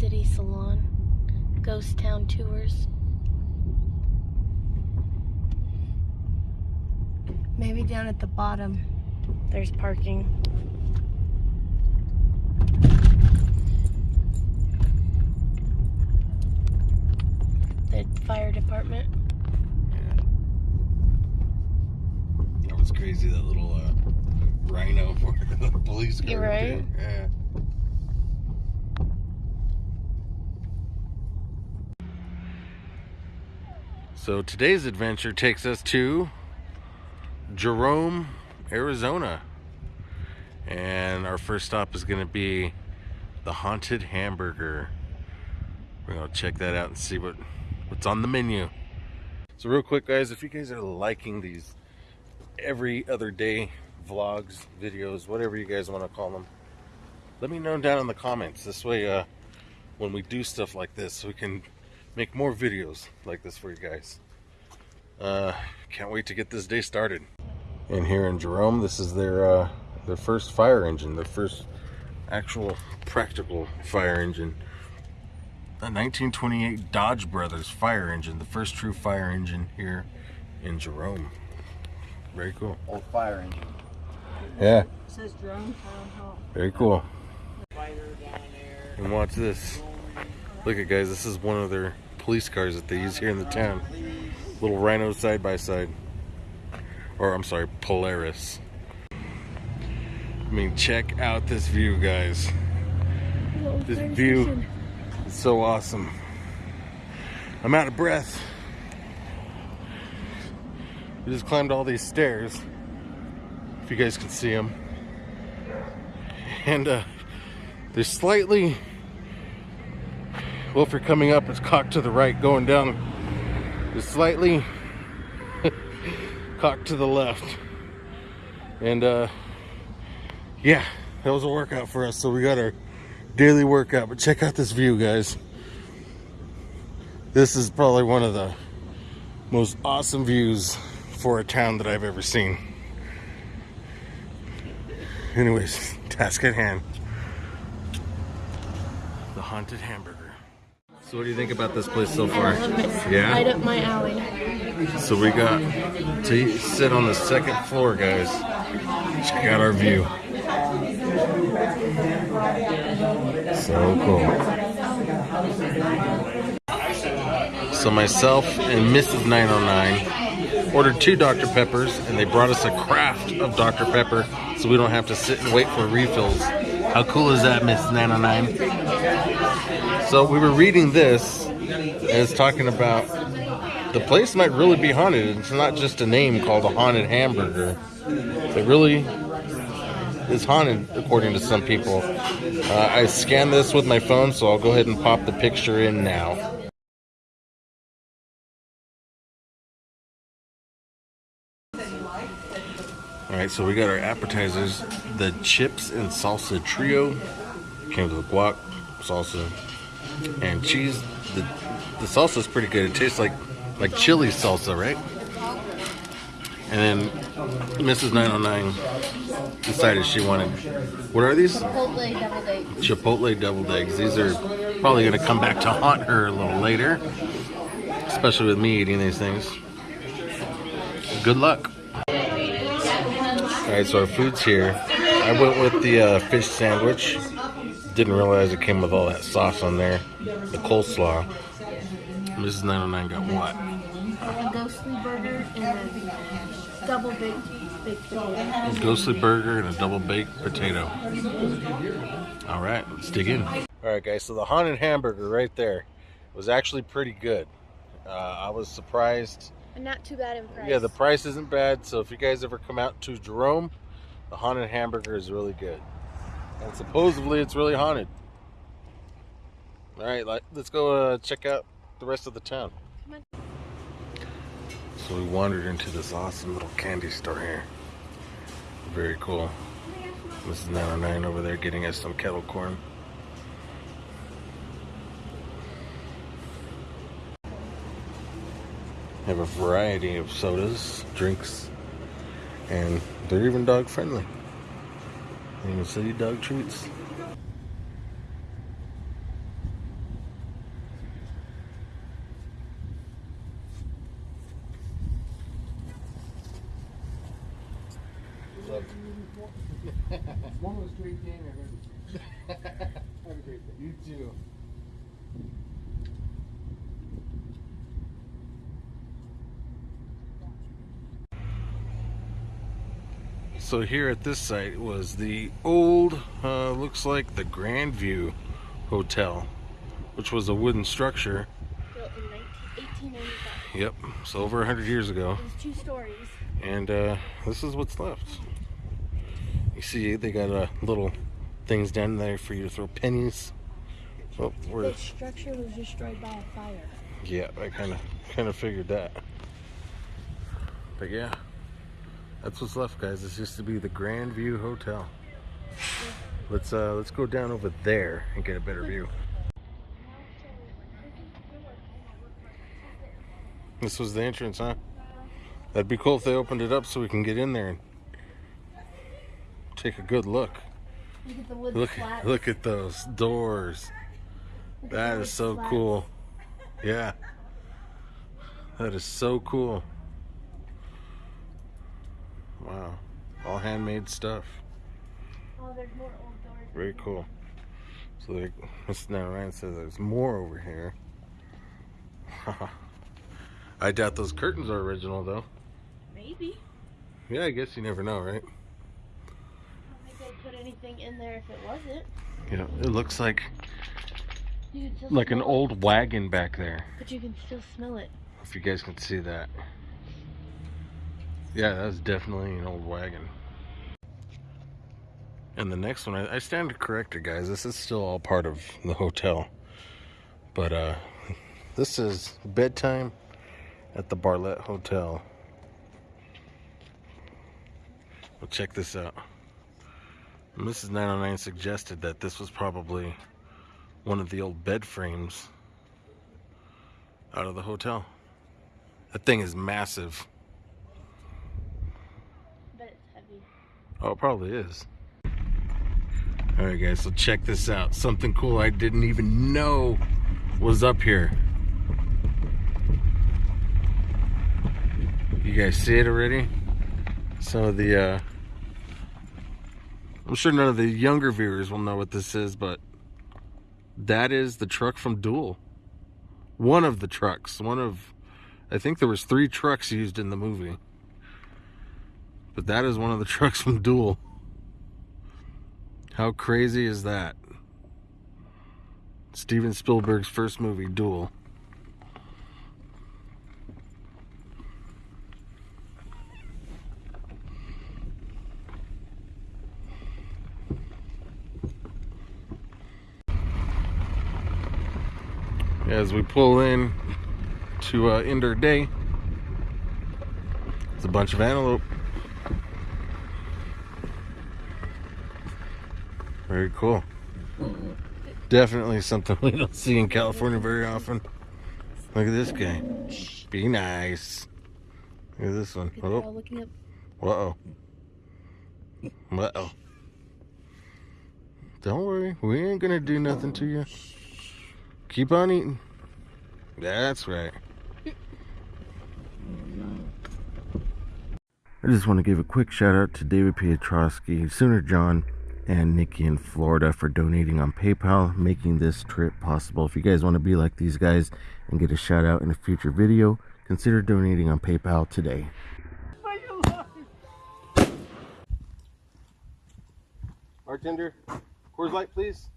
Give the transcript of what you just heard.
Wicked City Salon, Ghost Town Tours. Maybe down at the bottom there's parking. The fire department. Yeah. That was crazy, that little uh, rhino for the police car. You're right. Yeah. So today's adventure takes us to Jerome, Arizona. And our first stop is going to be the Haunted Hamburger. We're going to check that out and see what, what's on the menu. So real quick guys, if you guys are liking these every other day vlogs, videos, whatever you guys want to call them, let me know down in the comments. This way, uh, when we do stuff like this, we can make more videos like this for you guys. Uh, can't wait to get this day started. And here in Jerome, this is their uh, their first fire engine, their first actual practical fire engine. A 1928 Dodge Brothers fire engine, the first true fire engine here in Jerome. Very cool. Old fire engine. Yeah, It says Jerome town hall. very cool. Fire down there. And watch this. Look at guys, this is one of their police cars that they use here in the town. Little Rhino side by side. Or I'm sorry, Polaris. I mean, check out this view, guys. This view is so awesome. I'm out of breath. We just climbed all these stairs. If you guys can see them. And uh, they're slightly well if you're coming up it's cocked to the right going down is slightly cocked to the left. And uh yeah that was a workout for us so we got our daily workout. But check out this view guys. This is probably one of the most awesome views for a town that I've ever seen. Anyways task at hand. The haunted hamburger so what do you think about this place so far I love it. Yeah? Right up my alley. So we got to sit on the second floor, guys. Check out our view. So cool. So myself and Mrs. 909 ordered two Dr. Peppers, and they brought us a craft of Dr. Pepper, so we don't have to sit and wait for refills. How cool is that, Miss 909? So we were reading this, and it's talking about the place might really be haunted. It's not just a name called a haunted hamburger. It really is haunted, according to some people. Uh, I scanned this with my phone, so I'll go ahead and pop the picture in now. Alright, so we got our appetizers. The chips and salsa trio. Came with guac, salsa, and cheese. The, the salsa is pretty good. It tastes like like chili salsa, right? And then Mrs. 909 decided she wanted. What are these? Chipotle double date. Chipotle deviled eggs. These are probably going to come back to haunt her a little later, especially with me eating these things. Good luck. All right, so our food's here. I went with the uh, fish sandwich. Didn't realize it came with all that sauce on there. The coleslaw. Mrs. 909 got what? A ghostly burger and a double baked baked potato. Ghostly burger and a double baked potato. All right, let's dig in. All right, guys. So the haunted hamburger right there was actually pretty good. Uh, I was surprised. And not too bad in price. Yeah, the price isn't bad. So if you guys ever come out to Jerome, the haunted hamburger is really good. And supposedly it's really haunted. All right, let's go uh, check out the rest of the town. So we wandered into this awesome little candy store here. Very cool. Is 909 over there getting us some kettle corn. Have a variety of sodas, drinks, and they're even dog friendly. You city see dog treats. One was great game. Have a great day. You too. So here at this site was the old, uh, looks like the Grandview Hotel, which was a wooden structure. Built in 19, 1895. Yep, so over 100 years ago. It was two stories. And uh, this is what's left. You see, they got uh, little things down there for you to throw pennies. Oh, The structure was destroyed by a fire. yeah, I kind of kind of figured that. But yeah, that's what's left, guys. This used to be the Grand View Hotel. Let's uh, let's go down over there and get a better view. This was the entrance, huh? That'd be cool if they opened it up so we can get in there and take a good look. Look at the Look, look at those doors. Look at the That is so cool. Yeah. That is so cool. Wow. All handmade stuff. Oh, there's more old doors. Very cool. So Mr. Now Ryan says there's more over here. I doubt those curtains are original though. Maybe. Yeah, I guess you never know, right? I don't think they'd put anything in there if it wasn't. Yeah, it looks like like an it, old wagon back there. But you can still smell it. If you guys can see that. Yeah, that's definitely an old wagon. And the next one, I, I stand corrected, guys. This is still all part of the hotel. But uh, this is bedtime at the Bartlett Hotel. Well, check this out. Mrs. 909 suggested that this was probably one of the old bed frames out of the hotel. That thing is massive. But it's heavy. Oh, probably is. Alright, guys, so check this out. Something cool I didn't even know was up here. You guys see it already? Some of the, uh, I'm sure none of the younger viewers will know what this is, but that is the truck from Duel. One of the trucks. One of, I think there was three trucks used in the movie. But that is one of the trucks from Duel. How crazy is that? Steven Spielberg's first movie, Duel. As we pull in to uh, end our day, it's a bunch of antelope. Very cool. Definitely something we don't see in California very often. Look at this guy. Be nice. Look at this one. Good girl Oh, uh oh. Uh oh. Don't worry, we ain't gonna do nothing to you. Keep on eating. That's right. I just want to give a quick shout out to David Pietrowski, Sooner John, and Nikki in Florida for donating on PayPal, making this trip possible. If you guys want to be like these guys and get a shout out in a future video, consider donating on PayPal today. Bartender, Coors Light, please.